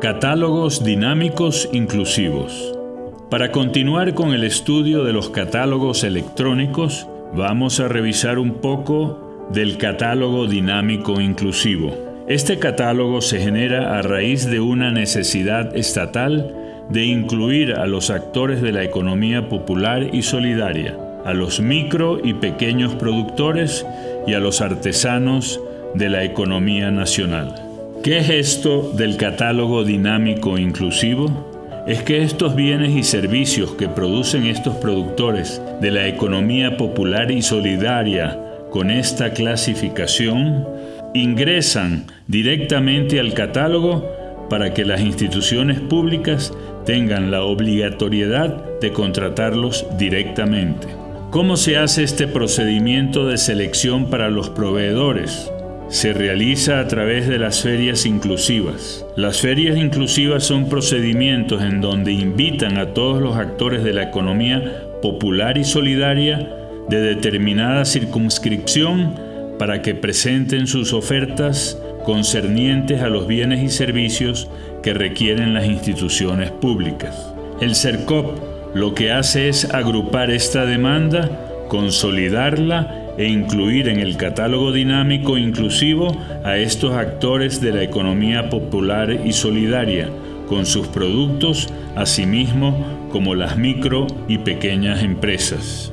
Catálogos dinámicos inclusivos. Para continuar con el estudio de los catálogos electrónicos, vamos a revisar un poco del catálogo dinámico inclusivo. Este catálogo se genera a raíz de una necesidad estatal de incluir a los actores de la economía popular y solidaria, a los micro y pequeños productores y a los artesanos de la economía nacional. ¿Qué es esto del catálogo dinámico inclusivo? Es que estos bienes y servicios que producen estos productores de la economía popular y solidaria con esta clasificación ingresan directamente al catálogo para que las instituciones públicas tengan la obligatoriedad de contratarlos directamente. ¿Cómo se hace este procedimiento de selección para los proveedores? Se realiza a través de las ferias inclusivas. Las ferias inclusivas son procedimientos en donde invitan a todos los actores de la economía popular y solidaria de determinada circunscripción para que presenten sus ofertas concernientes a los bienes y servicios que requieren las instituciones públicas. El CERCOP lo que hace es agrupar esta demanda, consolidarla e incluir en el catálogo dinámico inclusivo a estos actores de la economía popular y solidaria, con sus productos, asimismo como las micro y pequeñas empresas.